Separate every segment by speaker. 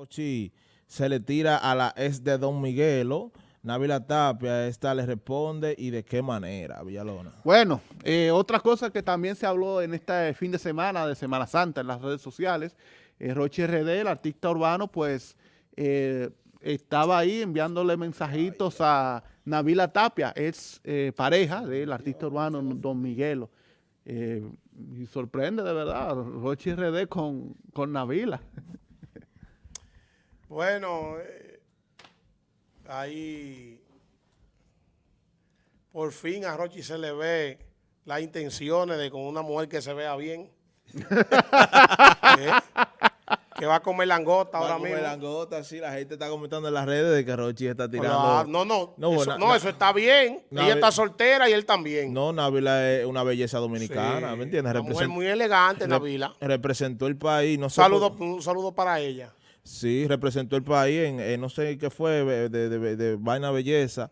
Speaker 1: Rochi se le tira a la ex de Don Miguelo. Navila Tapia, esta le responde y de qué manera, Villalona.
Speaker 2: Bueno, eh, otra cosa que también se habló en este fin de semana, de Semana Santa, en las redes sociales, Rochi RD, el artista urbano, pues eh, estaba ahí enviándole mensajitos a Navila Tapia, es eh, pareja del artista urbano Don Miguelo. Y sorprende de verdad, Rochi RD con, con Navila.
Speaker 3: Bueno, eh, ahí por fin a Rochi se le ve las intenciones de con una mujer que se vea bien. Eh, que va a comer langota ahora
Speaker 1: Como
Speaker 3: mismo.
Speaker 1: el langota, sí, la gente está comentando en las redes de que Rochi está tirando.
Speaker 3: No, no,
Speaker 1: No,
Speaker 3: eso, no, eso está bien. Ella está soltera y él también.
Speaker 1: No, Navila es una belleza dominicana,
Speaker 3: Sí,
Speaker 1: ¿me entiendes?
Speaker 3: Una mujer muy elegante, Navila.
Speaker 1: Representó el país, no
Speaker 3: saludo,
Speaker 1: por-
Speaker 3: un saludo para ella.
Speaker 1: Sí, representó el país en, en no sé qué fue, de, de- de- de vaina belleza.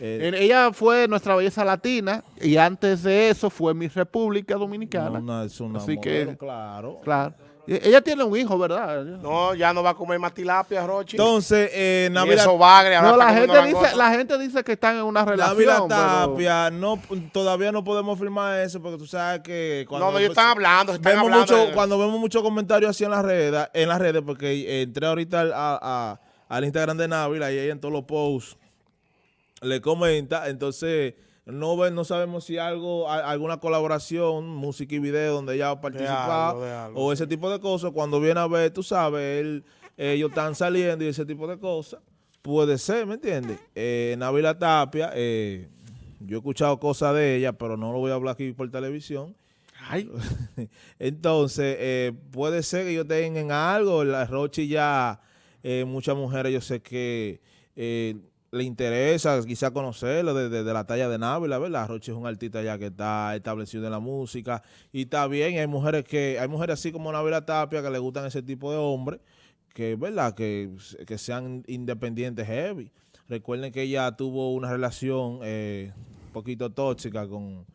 Speaker 1: Eh,
Speaker 2: Ella fue nuestra belleza latina y antes de eso fue mi República Dominicana.
Speaker 1: no, una- es una
Speaker 2: Así que-
Speaker 1: claro.
Speaker 2: Claro. Y- Ella tiene un hijo, ¿verdad?
Speaker 3: No, ya no va a comer más tilapia, Rochi.
Speaker 1: Entonces, eh,
Speaker 3: Ni
Speaker 1: Navila,
Speaker 3: eso bagre,
Speaker 2: No, la gente, dice, la gente dice que están en una relación.
Speaker 1: Navila
Speaker 2: pero-
Speaker 1: Tapia, no, todavía no podemos firmar eso porque tú sabes que cuando
Speaker 3: No, no, ellos están hablando, están
Speaker 1: vemos
Speaker 3: hablando.
Speaker 1: mucho,
Speaker 3: de-
Speaker 1: cuando vemos muchos comentarios así en las redes, en las redes porque eh, entré ahorita al, a- a- al Instagram de Navila y ahí en todos los posts le comenta, entonces no no sabemos si algo, a- alguna colaboración, música y video donde ella va a participar
Speaker 3: algo, de algo,
Speaker 1: o ese tipo de cosas, cuando viene a ver, tú sabes, él, ellos están saliendo y ese tipo de cosas, puede ser, ¿me entiendes? Eh, Navila Tapia, eh, yo he escuchado cosas de ella, pero no lo voy a hablar aquí por televisión.
Speaker 2: Ay,
Speaker 1: Entonces, eh, puede ser que ellos en algo. La Rochi ya, eh, muchas mujeres yo sé que eh, le interesa quizá conocerlo de, de- la talla de Návila, ¿verdad? Rochi es un artista ya que está establecido en la música y está bien. Hay mujeres que, hay mujeres así como Návila Tapia que le gustan ese tipo de hombres, que, ¿verdad? Que, que sean independientes heavy. Recuerden que ella tuvo una relación eh, un poquito tóxica con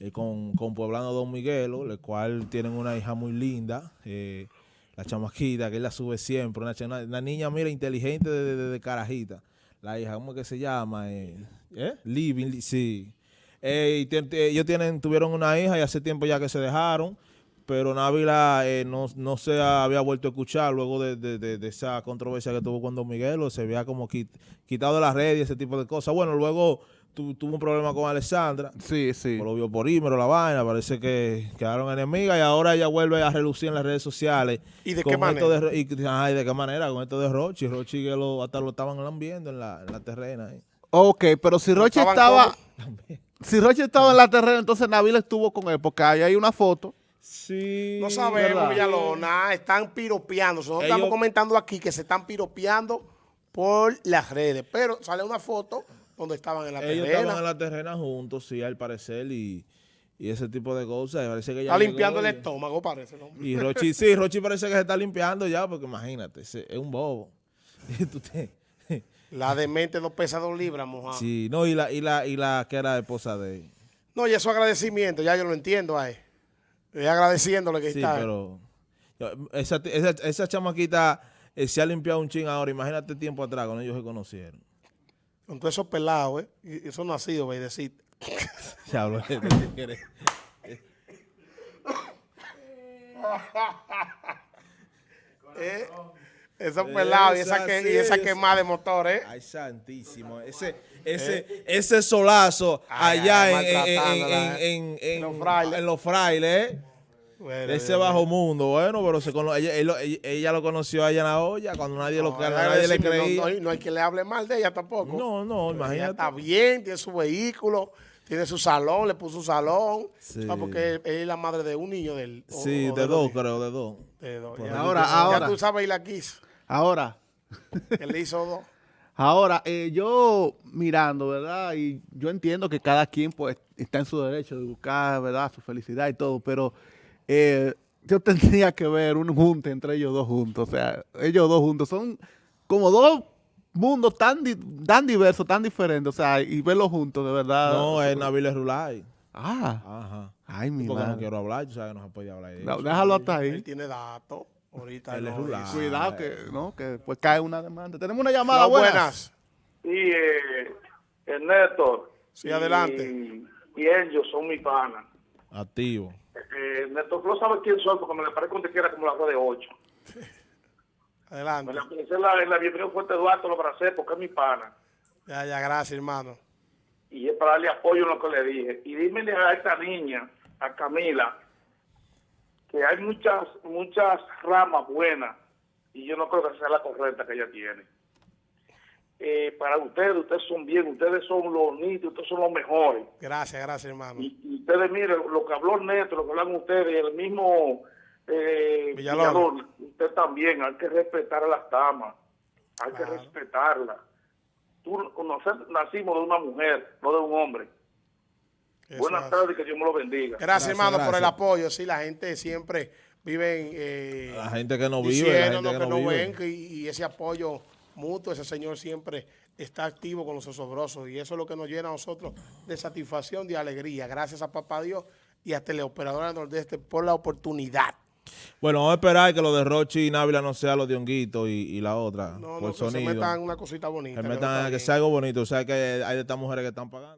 Speaker 1: eh, con, con Poblano Don Miguelo, el cual tienen una hija muy linda, eh, la chamaquita, que él la sube siempre, una, una- niña, mira, inteligente de- de carajita. La hija, ¿cómo es que se llama? Eh, ¿eh? Living, Li- sí. Eh, y ellos tienen, tuvieron una hija y hace tiempo ya que se dejaron, pero Návila eh, no, no se había vuelto a escuchar luego de, de- de- de esa controversia que tuvo con Don Miguelo, se había como quit- quitado de la red y ese tipo de cosas. Bueno, luego tu- tuvo un problema con Alessandra,
Speaker 2: sí, sí.
Speaker 1: por lo vio por Ímero, la vaina, parece que quedaron enemigas y ahora ella vuelve a relucir en las redes sociales.
Speaker 3: ¿Y de
Speaker 1: con
Speaker 3: qué
Speaker 1: esto
Speaker 3: manera?
Speaker 1: de Ro- y, ay, ¿de qué manera? Con esto de Rochi. Rochi que lo, hasta lo estaban lambiendo en la, en la terrena. ahí.
Speaker 2: Ok, pero si Roche
Speaker 3: estaban
Speaker 2: estaba... Si Roche estaba en la terrena, entonces Navila estuvo con él, porque ahí hay una foto.
Speaker 1: Sí.
Speaker 3: No sabemos. Villalona, están piropeando. Nosotros
Speaker 1: Ellos-
Speaker 3: estamos comentando aquí que se están piropeando por las redes, pero sale una foto donde estaban en la
Speaker 1: Ellos
Speaker 3: terrena.
Speaker 1: estaban en la terrena juntos, sí, al parecer, y, y ese tipo de cosas. Parece que
Speaker 3: Está limpiando el estómago, parece. ¿no?
Speaker 1: Y Rochi, sí, Rochi parece que se está limpiando ya, porque imagínate, es un bobo.
Speaker 3: La demente no pesa dos libras, mojado.
Speaker 1: sí, no, y la, y la, y la que era esposa de él.
Speaker 3: No, y eso agradecimiento, ya yo lo entiendo a él. Estoy agradeciéndole que
Speaker 1: Sí,
Speaker 3: está.
Speaker 1: pero yo- esa, esa, esa chamaquita eh, se ha limpiado un ching ahora. Imagínate tiempo atrás cuando ellos se conocieron.
Speaker 3: Con todos esos pelados, ¿eh? Y Eso no ha sido, decir.
Speaker 1: Se habló de
Speaker 3: ¿Eh? Esos pelados y esa, que, y esa quemada de motor, ¿eh?
Speaker 1: Ay, santísimo. Ese, ese, ese solazo allá
Speaker 3: ay,
Speaker 1: en, en,
Speaker 3: maltratándola,
Speaker 1: en, en, en
Speaker 3: los frailes,
Speaker 1: ¿eh?
Speaker 3: Bueno,
Speaker 1: Ese bajo mundo, bueno, pero se cono- ella, él ella, ella lo conoció allá en la olla cuando nadie, lo, nadie le creía.
Speaker 3: No, no, no hay que le hable mal de ella tampoco.
Speaker 1: No, no,
Speaker 3: Ella
Speaker 1: imagínate.
Speaker 3: está bien, tiene su vehículo, tiene su salón, le puso su salón.
Speaker 1: Sí.
Speaker 3: Ah, porque ella es la madre de un niño del. o-
Speaker 1: Sí,
Speaker 3: o
Speaker 1: de dos, creo, de dos.
Speaker 3: De dos,
Speaker 1: Por
Speaker 3: ya.
Speaker 2: Ahora,
Speaker 3: Ya
Speaker 2: ahora.
Speaker 3: tú sabes y la quiso.
Speaker 2: Ahora,
Speaker 3: Él le hizo dos.
Speaker 2: ahora, eh, yo mirando, ¿verdad? Y yo entiendo que cada quien pues está en su derecho de buscar, ¿verdad? Su felicidad y todo, pero eh, yo tendría que ver un junte entre ellos dos juntos. O sea, ellos dos juntos son como dos mundos tan, di- tan diversos, tan diferentes. O sea, y verlos juntos, de verdad.
Speaker 1: No, es Nabil Rulay.
Speaker 2: Ah,
Speaker 1: Ajá.
Speaker 2: ay, mi
Speaker 1: Porque no quiero hablar, tú sabes que no se puede hablar de
Speaker 2: No,
Speaker 1: eso.
Speaker 2: déjalo hasta
Speaker 3: Él
Speaker 2: ahí.
Speaker 3: tiene datos. Ahorita
Speaker 1: Él es
Speaker 3: no, dice.
Speaker 2: Cuidado que, ¿no? que después cae una demanda. Tenemos una llamada
Speaker 3: Hola,
Speaker 2: buenas.
Speaker 3: buenas.
Speaker 4: Sí, eh, Ernesto.
Speaker 3: Sí, adelante.
Speaker 4: Y, y ellos son mi pana.
Speaker 1: Activo.
Speaker 4: Flor sabe quién soy porque me le parece que era como la de 8.
Speaker 3: Adelante.
Speaker 4: Me la en la, en la bienvenida fuerte Eduardo lo abracé porque es mi pana.
Speaker 3: Ya, ya, gracias, hermano.
Speaker 4: Y es para darle apoyo en lo que le dije. Y dímele a esta niña, a Camila, que hay muchas, muchas ramas buenas y yo no creo que sea la correcta que ella tiene. Eh, para ustedes, ustedes son bien, ustedes son los nítidos, ustedes son los mejores.
Speaker 3: Gracias, gracias, hermano.
Speaker 4: Y, y ustedes miren, lo que habló Neto, lo que hablan ustedes, el mismo eh.
Speaker 3: Villalona,
Speaker 4: usted también, hay que respetar a las damas, hay
Speaker 3: Claro.
Speaker 4: que respetarlas. Tú, nosotros nacimos de una mujer, no de un hombre.
Speaker 3: Eso
Speaker 4: Buenas
Speaker 3: es.
Speaker 4: tardes, que Dios me lo bendiga.
Speaker 3: Gracias,
Speaker 1: Gracias,
Speaker 3: hermano, por el apoyo. Sí, la gente siempre vive en, eh,
Speaker 1: La gente que no vive, la gente que
Speaker 3: que
Speaker 1: no
Speaker 3: no
Speaker 1: vive.
Speaker 3: ven que- y ese apoyo mutuo, ese señor siempre está activo con los osobrosos y eso es lo que nos llena a nosotros de satisfacción, de alegría. Gracias a Papá Dios y a Teleoperadora Nordeste por la oportunidad.
Speaker 1: Bueno, vamos a esperar que lo de Rochi y Návila no sea lo de Honguito y, y la otra,
Speaker 3: No,
Speaker 1: por
Speaker 3: no, que se
Speaker 1: sonido.
Speaker 3: metan una cosita bonita.
Speaker 1: que
Speaker 3: que no
Speaker 1: metan que
Speaker 3: bien.
Speaker 1: sea algo bonito. O sea que hay de estas mujeres que están pagando.